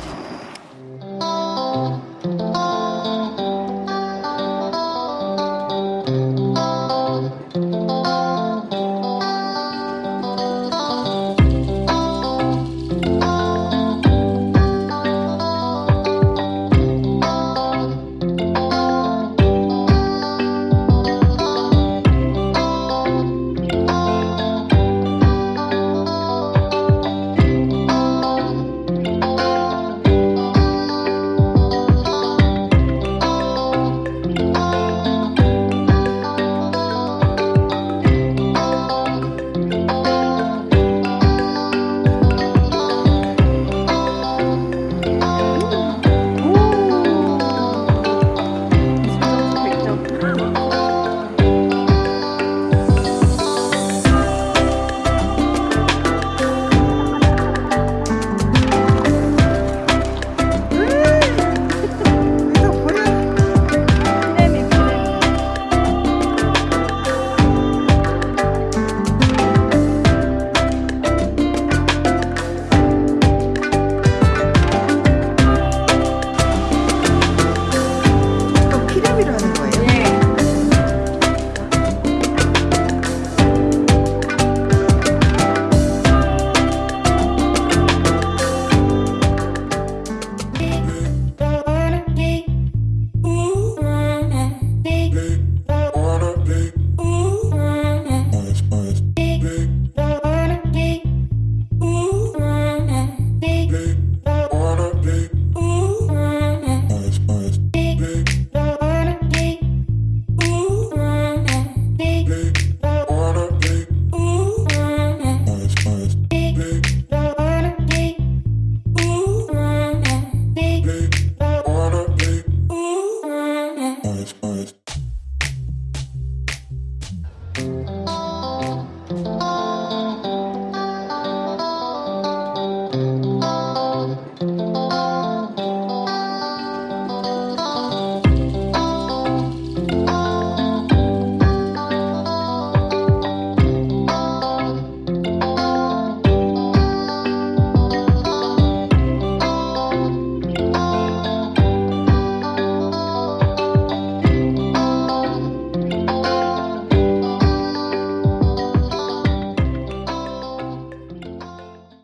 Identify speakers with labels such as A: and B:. A: Поехали!
B: Thank you.